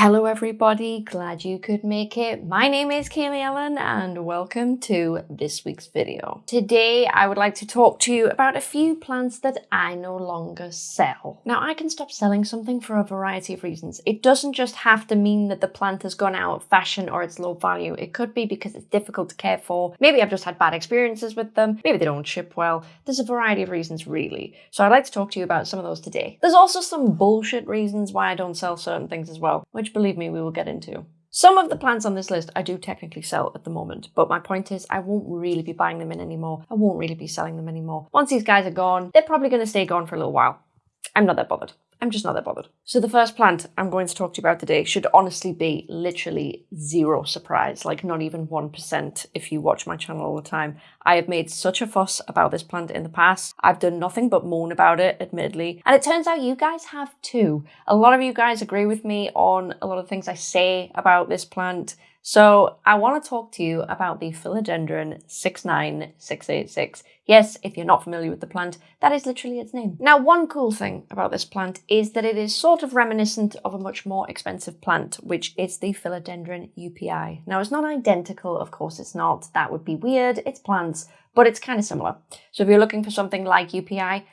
Hello everybody, glad you could make it. My name is Kaylee Ellen and welcome to this week's video. Today I would like to talk to you about a few plants that I no longer sell. Now I can stop selling something for a variety of reasons. It doesn't just have to mean that the plant has gone out of fashion or it's low value. It could be because it's difficult to care for. Maybe I've just had bad experiences with them. Maybe they don't ship well. There's a variety of reasons really. So I'd like to talk to you about some of those today. There's also some bullshit reasons why I don't sell certain things as well, which believe me, we will get into. Some of the plants on this list I do technically sell at the moment, but my point is I won't really be buying them in anymore. I won't really be selling them anymore. Once these guys are gone, they're probably going to stay gone for a little while. I'm not that bothered. I'm just not that bothered. So the first plant I'm going to talk to you about today should honestly be literally zero surprise, like not even 1% if you watch my channel all the time. I have made such a fuss about this plant in the past. I've done nothing but moan about it, admittedly. And it turns out you guys have too. A lot of you guys agree with me on a lot of things I say about this plant. So I want to talk to you about the Philodendron 69686. Yes, if you're not familiar with the plant, that is literally its name. Now, one cool thing about this plant is that it is sort of reminiscent of a much more expensive plant, which is the Philodendron joepii. Now, it's not identical, of course it's not. That would be weird. It's plants, but it's kind of similar. So if you're looking for something like joepii,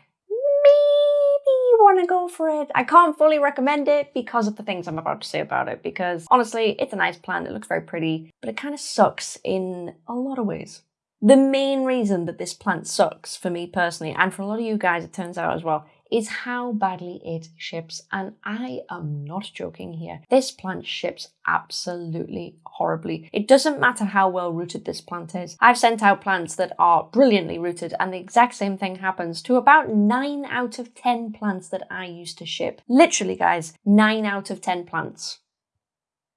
want to go for it. I can't fully recommend it because of the things I'm about to say about it, because honestly, it's a nice plant, it looks very pretty, but it kind of sucks in a lot of ways. The main reason that this plant sucks for me personally, and for a lot of you guys, it turns out as well, is how badly it ships. And I am not joking here. This plant ships absolutely horribly. It doesn't matter how well rooted this plant is. I've sent out plants that are brilliantly rooted and the exact same thing happens to about 9 out of 10 plants that I used to ship. Literally guys, 9 out of 10 plants.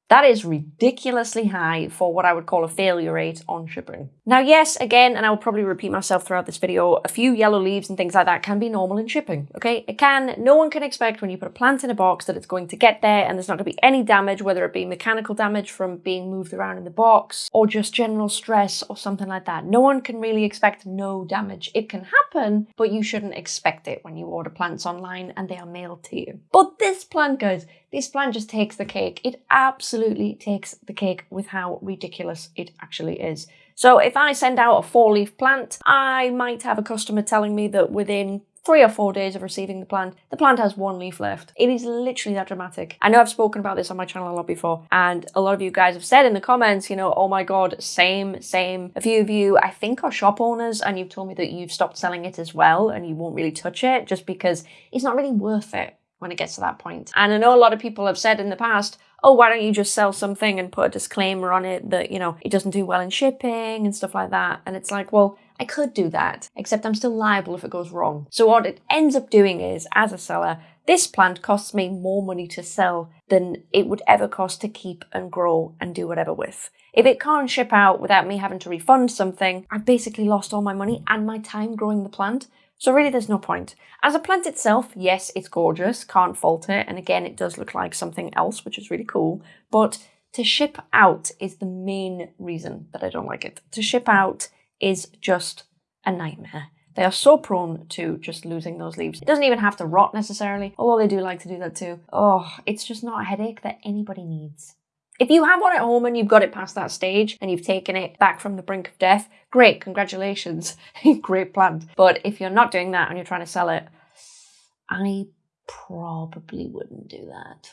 That is ridiculously high for what I would call a failure rate on shipping. Now, yes, again, and I will probably repeat myself throughout this video, a few yellow leaves and things like that can be normal in shipping, okay? It can. No one can expect when you put a plant in a box that it's going to get there and there's not going to be any damage, whether it be mechanical damage from being moved around in the box or just general stress or something like that. No one can really expect no damage. It can happen, but you shouldn't expect it when you order plants online and they are mailed to you. But this plant, guys, this plant just takes the cake. It absolutely takes the cake with how ridiculous it actually is. So if I send out a four leaf plant, I might have a customer telling me that within three or four days of receiving the plant, the plant has one leaf left. It is literally that dramatic. I know I've spoken about this on my channel a lot before, and a lot of you guys have said in the comments, you know, oh my god, same, same. A few of you, I think, are shop owners, and you've told me that you've stopped selling it as well, and you won't really touch it just because it's not really worth it when it gets to that point. And I know a lot of people have said in the past, oh, why don't you just sell something and put a disclaimer on it that, you know, it doesn't do well in shipping and stuff like that. And it's like, well, I could do that, except I'm still liable if it goes wrong. So what it ends up doing is, as a seller, this plant costs me more money to sell than it would ever cost to keep and grow and do whatever with. If it can't ship out without me having to refund something, I've basically lost all my money and my time growing the plant. So really there's no point. As a plant itself, yes, it's gorgeous, can't fault it. And again, it does look like something else, which is really cool. But to ship out is the main reason that I don't like it. To ship out is just a nightmare. They are so prone to just losing those leaves. It doesn't even have to rot necessarily, although they do like to do that too. Oh, it's just not a headache that anybody needs. If you have one at home and you've got it past that stage and you've taken it back from the brink of death, great, congratulations, great plant. But if you're not doing that and you're trying to sell it, I probably wouldn't do that.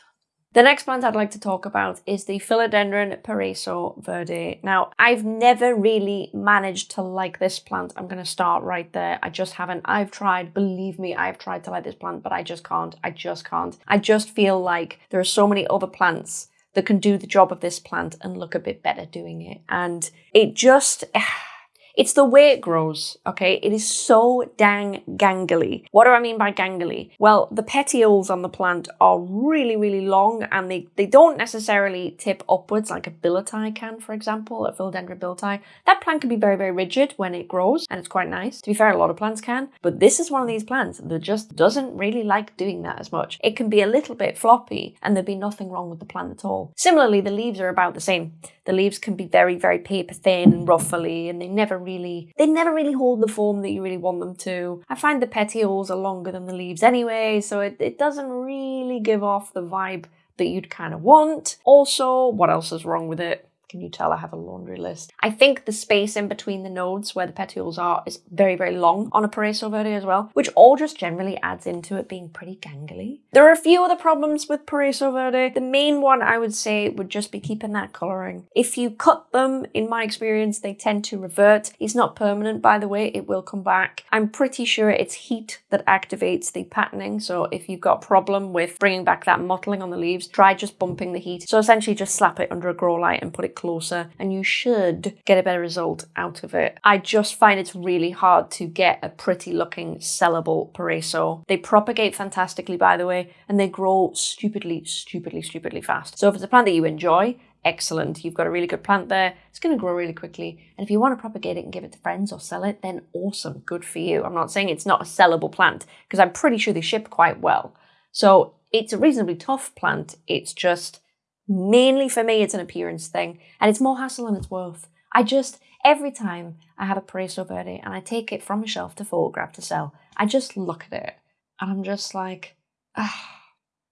The next plant I'd like to talk about is the Philodendron Paraiso Verde. Now, I've never really managed to like this plant. I'm going to start right there. I just haven't. I've tried, believe me, I've tried to like this plant, but I just can't. I just can't. I just feel like there are so many other plants that can do the job of this plant and look a bit better doing it. And it just... It's the way it grows, okay? It is so dang gangly. What do I mean by gangly? Well, the petioles on the plant are really, really long and they, they don't necessarily tip upwards like a billieti can, for example, a philodendron billieti. That plant can be very, very rigid when it grows and it's quite nice. To be fair, a lot of plants can, but this is one of these plants that just doesn't really like doing that as much. It can be a little bit floppy and there'd be nothing wrong with the plant at all. Similarly, the leaves are about the same. The leaves can be very, very paper thin and ruffly and they never really, they never really hold the form that you really want them to. I find the petioles are longer than the leaves anyway, so it, it doesn't really give off the vibe that you'd kind of want. Also, what else is wrong with it? Can you tell I have a laundry list? I think the space in between the nodes where the petioles are is very, very long on a Paraiso Verde as well, which all just generally adds into it being pretty gangly. There are a few other problems with Paraiso Verde. The main one I would say would just be keeping that colouring. If you cut them, in my experience, they tend to revert. It's not permanent, by the way, it will come back. I'm pretty sure it's heat that activates the patterning, so if you've got a problem with bringing back that mottling on the leaves, try just bumping the heat. So essentially just slap it under a grow light and put it closer and you should get a better result out of it. I just find it's really hard to get a pretty looking sellable Paraiso. They propagate fantastically by the way and they grow stupidly, stupidly, stupidly fast. So if it's a plant that you enjoy, excellent. You've got a really good plant there. It's going to grow really quickly. And if you want to propagate it and give it to friends or sell it, then awesome. Good for you. I'm not saying it's not a sellable plant because I'm pretty sure they ship quite well. So it's a reasonably tough plant. It's just Mainly for me, it's an appearance thing, and it's more hassle than it's worth. I just, every time I have a Paraiso Verde and I take it from a shelf to photograph to sell, I just look at it and I'm just like, ah.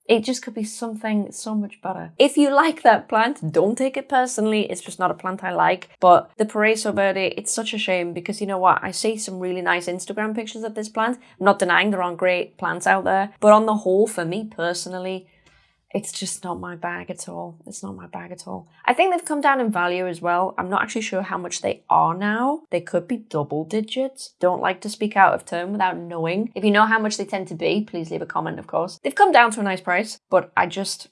It just could be something so much better. If you like that plant, don't take it personally. It's just not a plant I like. But the Paraiso Verde, it's such a shame because you know what? I see some really nice Instagram pictures of this plant. I'm not denying there aren't great plants out there. But on the whole, for me personally, it's just not my bag at all. It's not my bag at all. I think they've come down in value as well. I'm not actually sure how much they are now. They could be double digits. Don't like to speak out of turn without knowing. If you know how much they tend to be, please leave a comment, of course. They've come down to a nice price, but I just,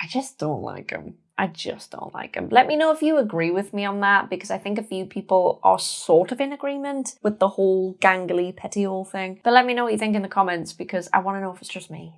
I just don't like them. I just don't like them. Let me know if you agree with me on that because I think a few people are sort of in agreement with the whole gangly petiole thing. But let me know what you think in the comments because I want to know if it's just me.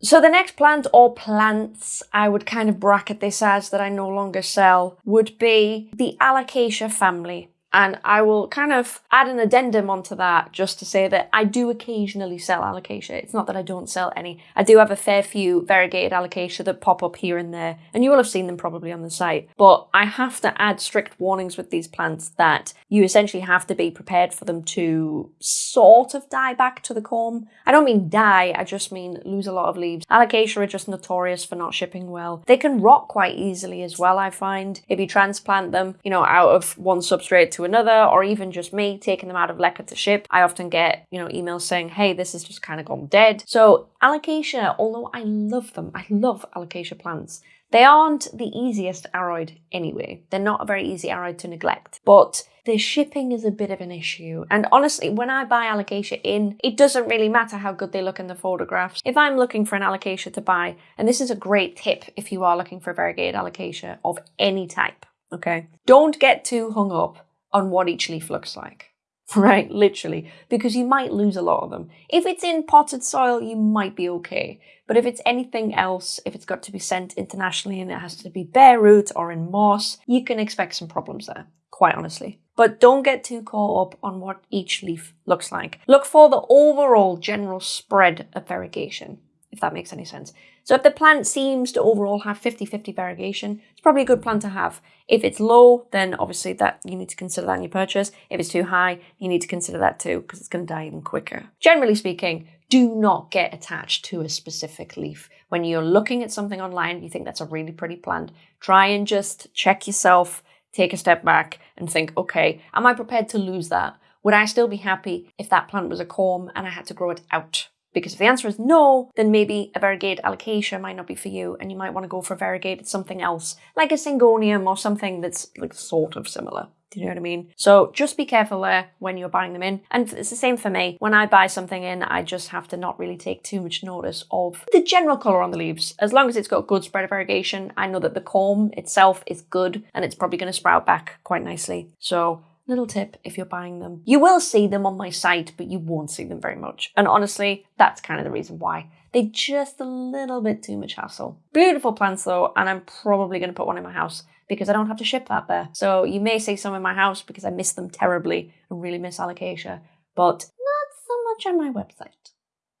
So the next plant or plants I would kind of bracket this as that I no longer sell would be the Alocasia family. And I will kind of add an addendum onto that just to say that I do occasionally sell alocasia. It's not that I don't sell any. I do have a fair few variegated alocasia that pop up here and there, and you will have seen them probably on the site. But I have to add strict warnings with these plants that you essentially have to be prepared for them to sort of die back to the corm. I don't mean die, I just mean lose a lot of leaves. Alocasia are just notorious for not shipping well. They can rot quite easily as well, I find. If you transplant them, you know, out of one substrate to another, or even just me taking them out of leca to ship, I often get, you know, emails saying, hey, this has just kind of gone dead. So alocasia, although I love them, I love alocasia plants, they aren't the easiest aroid anyway. They're not a very easy aroid to neglect, but the shipping is a bit of an issue. And honestly, when I buy alocasia in, it doesn't really matter how good they look in the photographs. If I'm looking for an alocasia to buy, and this is a great tip if you are looking for a variegated alocasia of any type, okay? Don't get too hung up on what each leaf looks like. Right, literally, because you might lose a lot of them. If it's in potted soil, you might be okay. But if it's anything else, if it's got to be sent internationally and it has to be bare root or in moss, you can expect some problems there, quite honestly. But don't get too caught up on what each leaf looks like. Look for the overall general spread of variegation, if that makes any sense. So if the plant seems to overall have 50-50 variegation, it's probably a good plant to have. If it's low, then obviously that you need to consider that in your purchase. If it's too high, you need to consider that too, because it's going to die even quicker. Generally speaking, do not get attached to a specific leaf. When you're looking at something online, you think that's a really pretty plant, try and just check yourself, take a step back and think, okay, am I prepared to lose that? Would I still be happy if that plant was a corm and I had to grow it out? Because if the answer is no, then maybe a variegated alocasia might not be for you and you might want to go for variegated something else, like a syngonium or something that's like sort of similar. Do you know what I mean? So just be careful there when you're buying them in. And it's the same for me. When I buy something in, I just have to not really take too much notice of the general colour on the leaves. As long as it's got good spread of variegation, I know that the corm itself is good and it's probably going to sprout back quite nicely. So Little tip if you're buying them. You will see them on my site, but you won't see them very much. And honestly, that's kind of the reason why. They're just a little bit too much hassle. Beautiful plants though, and I'm probably going to put one in my house because I don't have to ship that there. So you may see some in my house because I miss them terribly and really miss alocasia, but not so much on my website.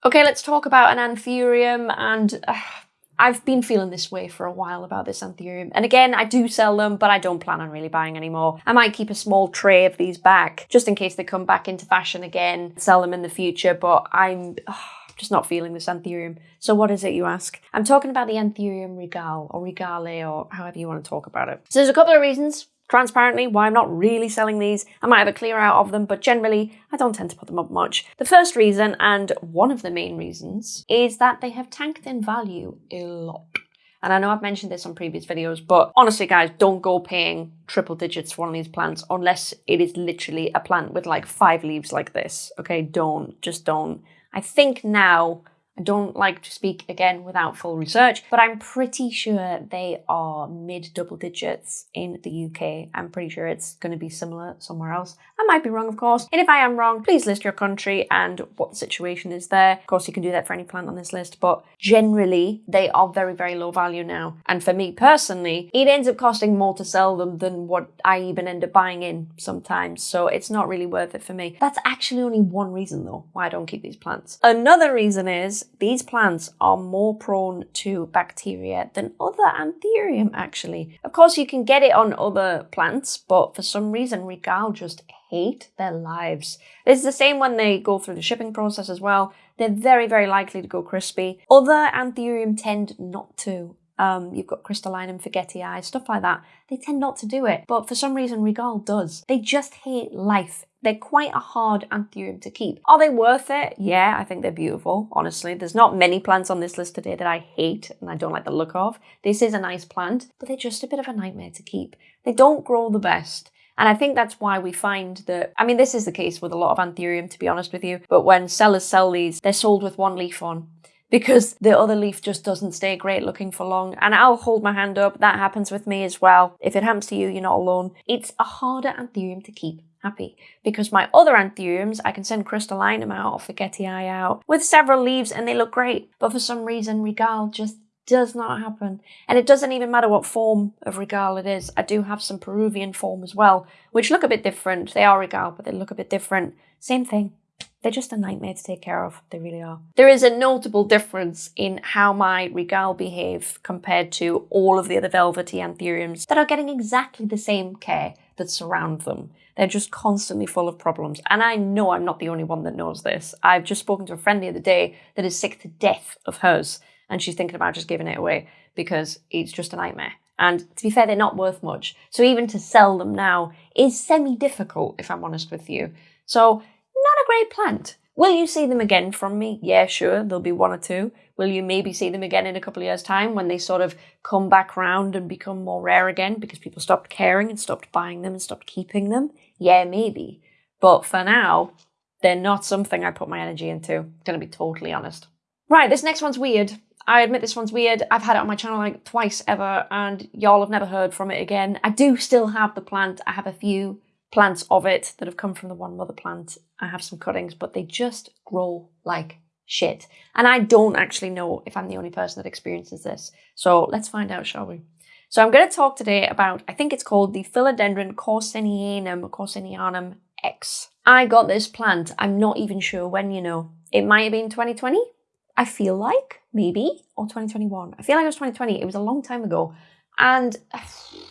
Okay, let's talk about an anthurium and uh, I've been feeling this way for a while about this anthurium. And again, I do sell them, but I don't plan on really buying any more. I might keep a small tray of these back just in case they come back into fashion again, sell them in the future. But I'm, just not feeling this anthurium. So what is it, you ask? I'm talking about the anthurium regal or regale or however you want to talk about it. So there's a couple of reasons transparently why I'm not really selling these. I might have a clear out of them, but generally I don't tend to put them up much. The first reason, and one of the main reasons, is that they have tanked in value a lot. And I know I've mentioned this on previous videos, but honestly, guys, don't go paying triple digits for one of these plants unless it is literally a plant with like five leaves like this. Okay, don't, just don't. I think now I don't like to speak again without full research, but I'm pretty sure they are mid double digits in the UK. I'm pretty sure it's going to be similar somewhere else. I might be wrong, of course. And if I am wrong, please list your country and what the situation is there. Of course, you can do that for any plant on this list, but generally they are very, very low value now. And for me personally, it ends up costing more to sell them than what I even end up buying in sometimes. So it's not really worth it for me. That's actually only one reason though why I don't keep these plants. Another reason is these plants are more prone to bacteria than other anthurium actually. Of course you can get it on other plants, but for some reason Regal just hate their lives. It's the same when they go through the shipping process as well. They're very, very likely to go crispy. Other anthurium tend not to. Um, you've got crystalline crystallinum, forgetii, stuff like that. They tend not to do it, but for some reason Regal does. They just hate life. They're quite a hard anthurium to keep. Are they worth it? Yeah, I think they're beautiful, honestly. There's not many plants on this list today that I hate and I don't like the look of. This is a nice plant, but they're just a bit of a nightmare to keep. They don't grow the best. And I think that's why we find that, I mean, this is the case with a lot of anthurium, to be honest with you, but when sellers sell these, they're sold with one leaf on because the other leaf just doesn't stay great looking for long. And I'll hold my hand up, that happens with me as well. If it happens to you, you're not alone. It's a harder anthurium to keep happy because my other anthuriums, I can send crystallinum out or forgetii out with several leaves and they look great. But for some reason, regal just does not happen. And it doesn't even matter what form of regal it is. I do have some Peruvian form as well, which look a bit different. They are regal, but they look a bit different. Same thing. They're just a nightmare to take care of. They really are. There is a notable difference in how my Regal behave compared to all of the other velvety anthuriums that are getting exactly the same care that surround them. They're just constantly full of problems. And I know I'm not the only one that knows this. I've just spoken to a friend the other day that is sick to death of hers and she's thinking about just giving it away because it's just a nightmare. And to be fair, they're not worth much. So even to sell them now is semi-difficult, if I'm honest with you. So a great plant. Will you see them again from me? Yeah, sure, there'll be one or two. Will you maybe see them again in a couple of years' time when they sort of come back round and become more rare again because people stopped caring and stopped buying them and stopped keeping them? Yeah, maybe. But for now, they're not something I put my energy into. I'm to be totally honest. Right, this next one's weird. I admit this one's weird. I've had it on my channel like twice ever and y'all have never heard from it again. I do still have the plant. I have a few plants of it that have come from the one mother plant. I have some cuttings, but they just grow like shit. And I don't actually know if I'm the only person that experiences this. So let's find out, shall we? So I'm going to talk today about, I think it's called the Philodendron corsinianum, corsinianum X. I got this plant, I'm not even sure when, you know. It might have been 2020, I feel like, maybe, or 2021. I feel like it was 2020. It was a long time ago. And uh,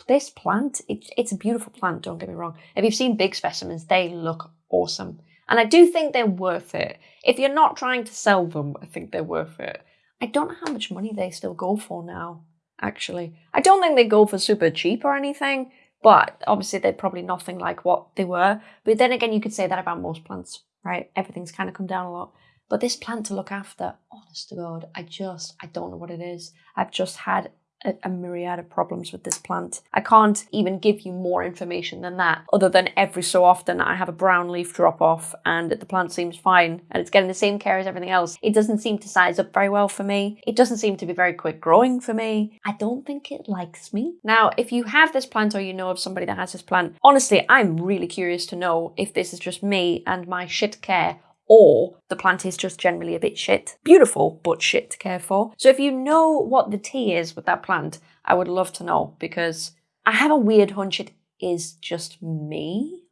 this plant, it, it's a beautiful plant, don't get me wrong. If you've seen big specimens, they look awesome. And I do think they're worth it. If you're not trying to sell them, I think they're worth it. I don't know how much money they still go for now, actually. I don't think they go for super cheap or anything, but obviously they're probably nothing like what they were. But then again, you could say that about most plants, right? Everything's kind of come down a lot. But this plant to look after, honest to God, I just, I don't know what it is. I've just had a, a, myriad of problems with this plant. I can't even give you more information than that, other than every so often I have a brown leaf drop off and the plant seems fine and it's getting the same care as everything else. It doesn't seem to size up very well for me. It doesn't seem to be very quick growing for me. I don't think it likes me. Now, if you have this plant or you know of somebody that has this plant, honestly, I'm really curious to know if this is just me and my shit care or the plant is just generally a bit shit. Beautiful, but shit to care for. So if you know what the tea is with that plant, I would love to know because I have a weird hunch it is just me.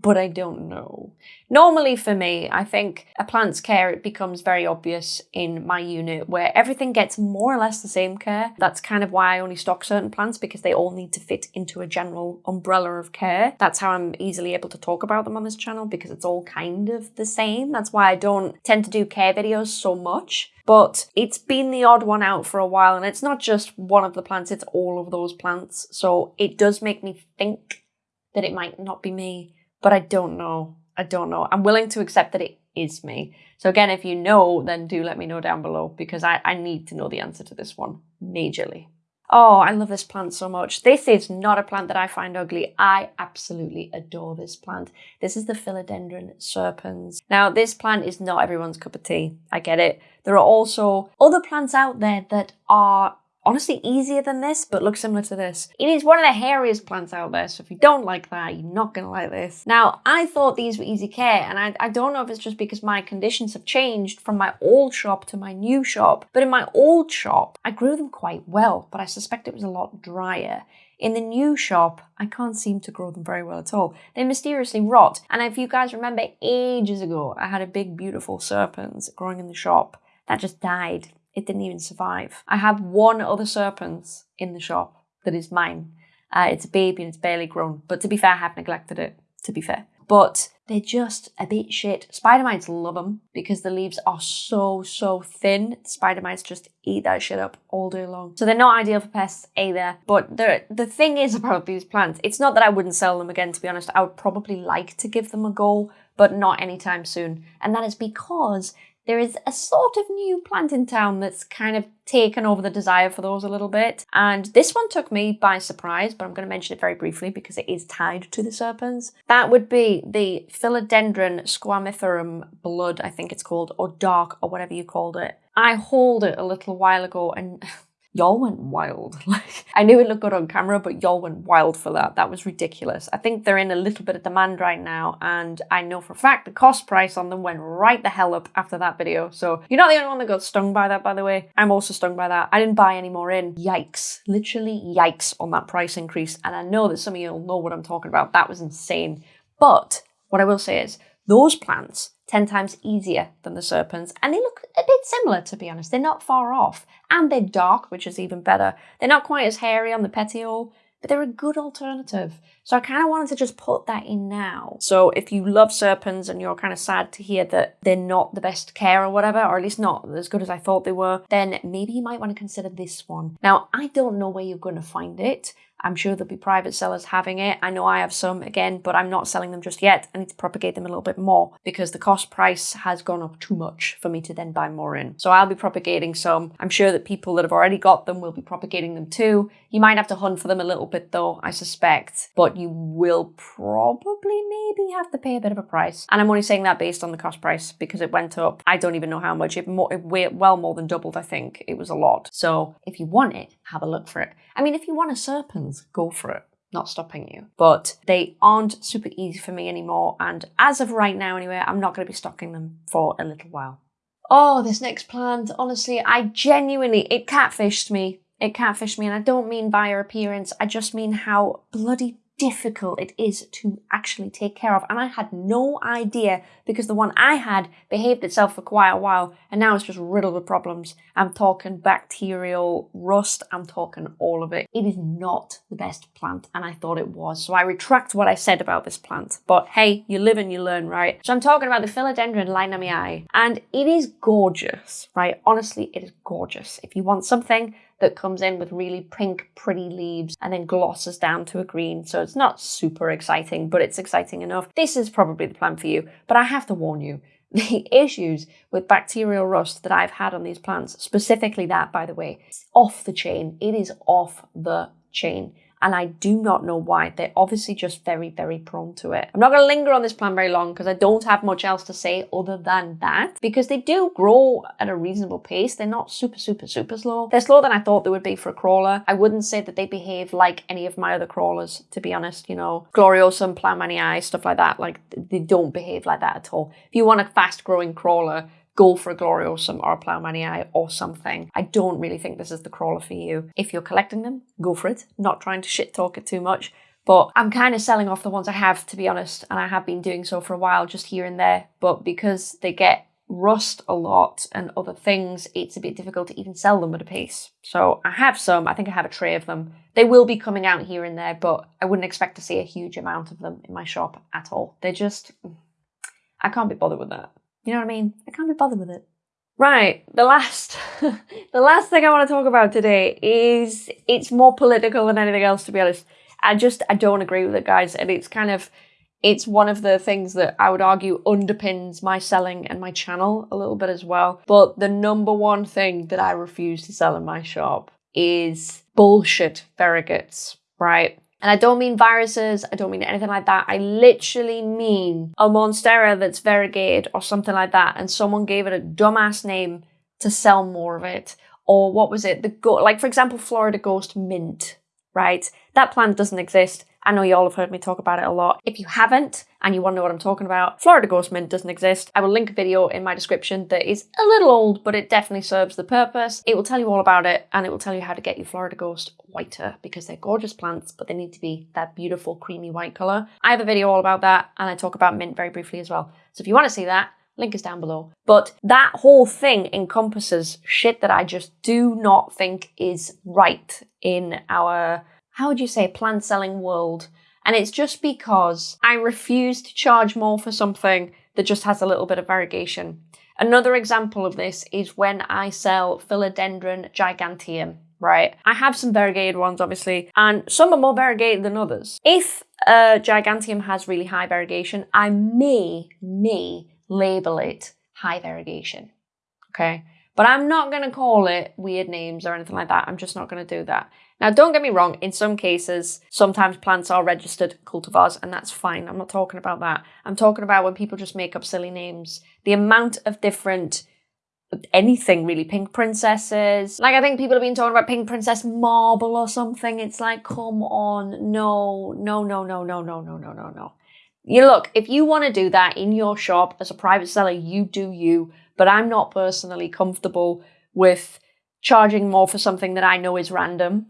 But I don't know. Normally for me, I think a plant's care it becomes very obvious in my unit where everything gets more or less the same care. That's kind of why I only stock certain plants because they all need to fit into a general umbrella of care. That's how I'm easily able to talk about them on this channel because it's all kind of the same. That's why I don't tend to do care videos so much but it's been the odd one out for a while and it's not just one of the plants, it's all of those plants. So it does make me think that it might not be me but I don't know. I don't know. I'm willing to accept that it is me. So again, if you know, then do let me know down below because I, I need to know the answer to this one majorly. Oh, I love this plant so much. This is not a plant that I find ugly. I absolutely adore this plant. This is the Philodendron serpens. Now, this plant is not everyone's cup of tea. I get it. There are also other plants out there that are honestly easier than this, but looks similar to this. It is one of the hairiest plants out there, so if you don't like that, you're not to like this. Now, I thought these were easy care, and I, I don't know if it's just because my conditions have changed from my old shop to my new shop, but in my old shop, I grew them quite well, but I suspect it was a lot drier. In the new shop, I can't seem to grow them very well at all. They mysteriously rot. And if you guys remember ages ago, I had a big, beautiful serpens growing in the shop that just died it didn't even survive. I have one other serpens in the shop that is mine. Uh, it's a baby and it's barely grown. But to be fair, I have neglected it, to be fair. But they're just a bit shit. Spider mites love them because the leaves are so, so thin. Spider mites just eat that shit up all day long. So they're not ideal for pests either. But the, the thing is about these plants, it's not that I wouldn't sell them again, to be honest. I would probably like to give them a go, but not anytime soon. And that is because there is a sort of new plant in town that's kind of taken over the desire for those a little bit. And this one took me by surprise, but I'm going to mention it very briefly because it is tied to the serpens. That would be the Philodendron squamiferum blood, I think it's called, or dark, or whatever you called it. I hauled it a little while ago and y'all went wild. Like I knew it looked good on camera, but y'all went wild for that. That was ridiculous. I think they're in a little bit of demand right now, and I know for a fact the cost price on them went right the hell up after that video. So you're not the only one that got stung by that, by the way. I'm also stung by that. I didn't buy any more in. Yikes. Literally yikes on that price increase. And I know that some of you will know what I'm talking about. That was insane. But what I will say is those plants 10 times easier than the serpens. and they look a bit similar to be honest. They're not far off, and they're dark, which is even better. They're not quite as hairy on the petiole, but they're a good alternative. So I kind of wanted to just put that in now. So if you love serpens and you're kind of sad to hear that they're not the best care or whatever, or at least not as good as I thought they were, then maybe you might want to consider this one. Now, I don't know where you're going to find it. I'm sure there'll be private sellers having it. I know I have some again, but I'm not selling them just yet. I need to propagate them a little bit more because the cost price has gone up too much for me to then buy more in. So I'll be propagating some. I'm sure that people that have already got them will be propagating them too. You might have to hunt for them a little bit though, I suspect, but you will probably maybe have to pay a bit of a price. And I'm only saying that based on the cost price because it went up. I don't even know how much. It, more, it well more than doubled, I think. It was a lot. So if you want it, have a look for it. I mean, if you want a serpens, go for it. Not stopping you. But they aren't super easy for me anymore. And as of right now, anyway, I'm not going to be stocking them for a little while. Oh, this next plant, honestly, I genuinely, it catfished me. It catfished me, and I don't mean by her appearance, I just mean how bloody difficult it is to actually take care of. And I had no idea because the one I had behaved itself for quite a while and now it's just riddled with problems. I'm talking bacterial rust, I'm talking all of it. It is not the best plant and I thought it was. So I retract what I said about this plant. But hey, you live and you learn, right? So I'm talking about the Philodendron lynamii and it is gorgeous, right? Honestly, it is gorgeous. If you want something that comes in with really pink, pretty leaves and then glosses down to a green. So it's not super exciting, but it's exciting enough. This is probably the plant for you, but I have to warn you, the issues with bacterial rust that I've had on these plants, specifically that, by the way, off the chain. It is off the chain and I do not know why. They're obviously just very, very prone to it. I'm not going to linger on this plant very long because I don't have much else to say other than that because they do grow at a reasonable pace. They're not super, super, super slow. They're slower than I thought they would be for a crawler. I wouldn't say that they behave like any of my other crawlers, to be honest, you know, Gloriosum, Plowmanii, stuff like that. Like they don't behave like that at all. If you want a fast growing crawler, go for a Gloriosum or a Plowmanii or something. I don't really think this is the crawler for you. If you're collecting them, go for it. Not trying to shit talk it too much. But I'm kind of selling off the ones I have, to be honest, and I have been doing so for a while, just here and there. But because they get rust a lot and other things, it's a bit difficult to even sell them at a pace. So I have some, I think I have a tray of them. They will be coming out here and there, but I wouldn't expect to see a huge amount of them in my shop at all. They're just, I can't be bothered with that. You know what I mean? I can't be bothered with it. Right, the last the last thing I want to talk about today is it's more political than anything else to be honest. I just I don't agree with it guys and it's kind of it's one of the things that I would argue underpins my selling and my channel a little bit as well. But the number one thing that I refuse to sell in my shop is bullshit variegates, right? And I don't mean viruses, I don't mean anything like that. I literally mean a Monstera that's variegated or something like that, and someone gave it a dumbass name to sell more of it. Or what was it? The go- like for example, Florida Ghost Mint, right? That plant doesn't exist. I know you all have heard me talk about it a lot. If you haven't and you want to know what I'm talking about, Florida Ghost Mint doesn't exist. I will link a video in my description that is a little old, but it definitely serves the purpose. It will tell you all about it and it will tell you how to get your Florida Ghost whiter because they're gorgeous plants, but they need to be that beautiful creamy white color. I have a video all about that and I talk about mint very briefly as well. So if you want to see that, link is down below. But that whole thing encompasses shit that I just do not think is right in our how would you say, plant selling world. And it's just because I refuse to charge more for something that just has a little bit of variegation. Another example of this is when I sell Philodendron giganteum, right? I have some variegated ones, obviously, and some are more variegated than others. If a giganteum has really high variegation, I may, may label it high variegation, okay? But I'm not going to call it weird names or anything like that. I'm just not going to do that. Now, don't get me wrong, in some cases, sometimes plants are registered cultivars, and that's fine. I'm not talking about that. I'm talking about when people just make up silly names. The amount of different anything really pink princesses like i think people have been talking about pink princess marble or something it's like come on no no no no no no no no no no you look if you want to do that in your shop as a private seller you do you but i'm not personally comfortable with charging more for something that i know is random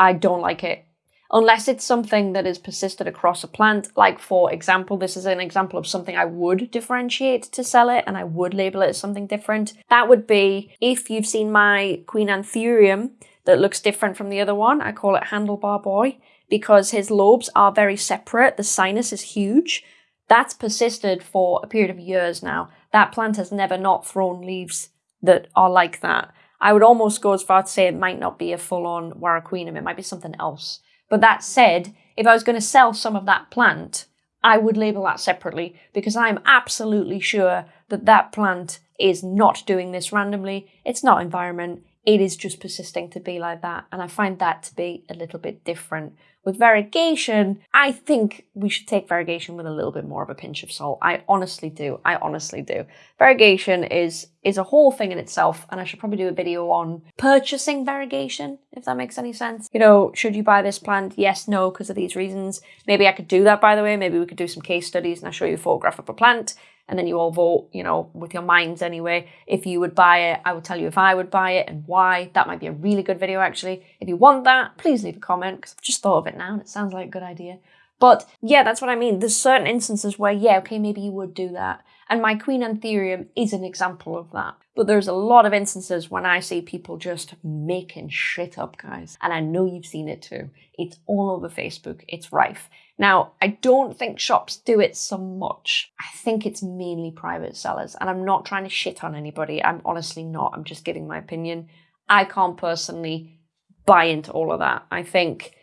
I don't like it. Unless it's something that is persisted across a plant, like for example, this is an example of something I would differentiate to sell it and I would label it as something different. That would be if you've seen my Queen Anthurium that looks different from the other one, I call it Handlebar Boy because his lobes are very separate, the sinus is huge. That's persisted for a period of years now. That plant has never not thrown leaves that are like that. I would almost go as far to say it might not be a full-on Warocqueanum, it might be something else. But that said, if I was going to sell some of that plant, I would label that separately because I'm absolutely sure that that plant is not doing this randomly. It's not environment. It is just persisting to be like that. And I find that to be a little bit different. With variegation, I think we should take variegation with a little bit more of a pinch of salt. I honestly do. I honestly do. Variegation is is a whole thing in itself, and I should probably do a video on purchasing variegation, if that makes any sense. You know, should you buy this plant? Yes, no, because of these reasons. Maybe I could do that, by the way. Maybe we could do some case studies and I show you a photograph of a plant and then you all vote, you know, with your minds anyway. If you would buy it, I would tell you if I would buy it and why. That might be a really good video actually. If you want that, please leave a comment because I've just thought of it now and it sounds like a good idea. But yeah, that's what I mean. There's certain instances where, yeah, okay, maybe you would do that. And my Queen Anthurium is an example of that. But there's a lot of instances when I see people just making shit up, guys. And I know you've seen it too. It's all over Facebook. It's rife. Now, I don't think shops do it so much. I think it's mainly private sellers, and I'm not trying to shit on anybody. I'm honestly not. I'm just giving my opinion. I can't personally buy into all of that. I think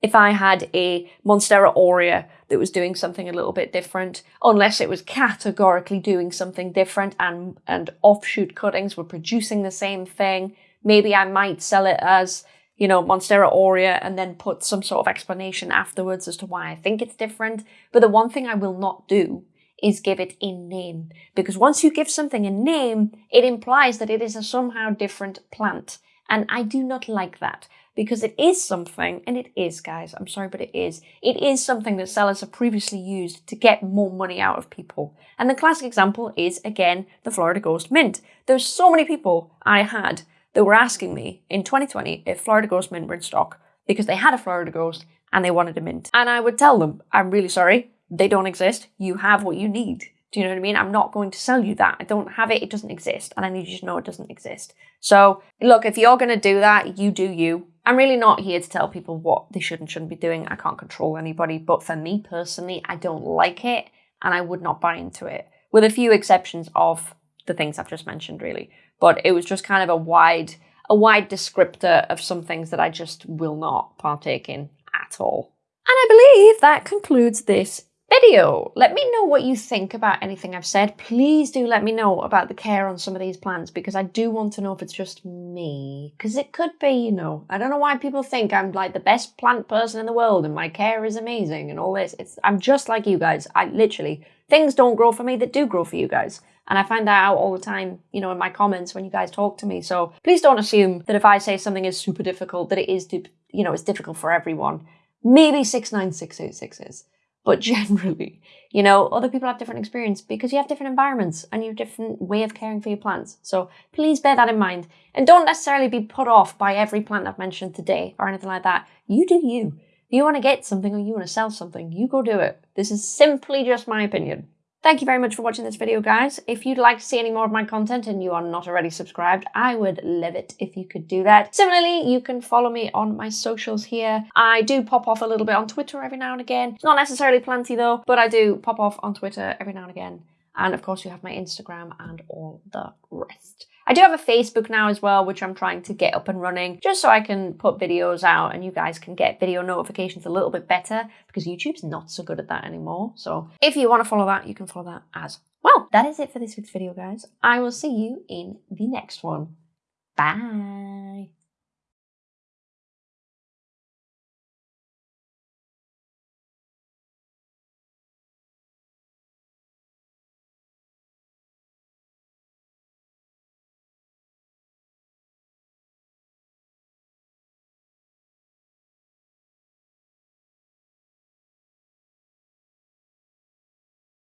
if I had a Monstera aurea that was doing something a little bit different, unless it was categorically doing something different and, and offshoot cuttings were producing the same thing, maybe I might sell it as you know, Monstera aurea and then put some sort of explanation afterwards as to why I think it's different. But the one thing I will not do is give it a name. Because once you give something a name, it implies that it is a somehow different plant. And I do not like that because it is something, and it is, guys, I'm sorry, but it is. It is something that sellers have previously used to get more money out of people. And the classic example is, again, the Florida Ghost Mint. There's so many people I had that were asking me in 2020 if Florida Ghost Mint were in stock. because they had a Florida ghost and they wanted a mint. And I would tell them, I'm really sorry, they don't exist. You have what you need. Do you know what I mean? I'm not going to sell you that. I don't have it. It doesn't exist. And I need you to know it doesn't exist. So, look, if you're going to do that, you do you. I'm really not here to tell people what they should and shouldn't be doing. I can't control anybody. But for me personally, I don't like it and I would not buy into it, with a few exceptions of the things I've just mentioned, really. But it was just kind of a wide, a wide descriptor of some things that I just will not partake in at all. And I believe that concludes this video. Let me know what you think about anything I've said. Please do let me know about the care on some of these plants because I do want to know if it's just me. Because it could be, you know. I don't know why people think I'm like the best plant person in the world and my care is amazing and all this. It's I'm just like you guys. I literally things don't grow for me that do grow for you guys. And I find that out all the time, you know, in my comments when you guys talk to me. So please don't assume that if I say something is super difficult, that it is, you know, it's difficult for everyone. Maybe 69686 is. But generally, you know, other people have different experience because you have different environments and you have different way of caring for your plants. So please bear that in mind. And don't necessarily be put off by every plant I've mentioned today or anything like that. You do you. If you want to get something or you want to sell something, you go do it. This is simply just my opinion. Thank you very much for watching this video, guys. If you'd like to see any more of my content and you are not already subscribed, I would love it if you could do that. Similarly, you can follow me on my socials here. I do pop off a little bit on Twitter every now and again. It's not necessarily plenty though, but I do pop off on Twitter every now and again. And of course, you have my Instagram and all the rest. I do have a Facebook now as well, which I'm trying to get up and running just so I can put videos out and you guys can get video notifications a little bit better because YouTube's not so good at that anymore. So if you want to follow that, you can follow that as well. That is it for this week's video, guys. I will see you in the next one. Bye.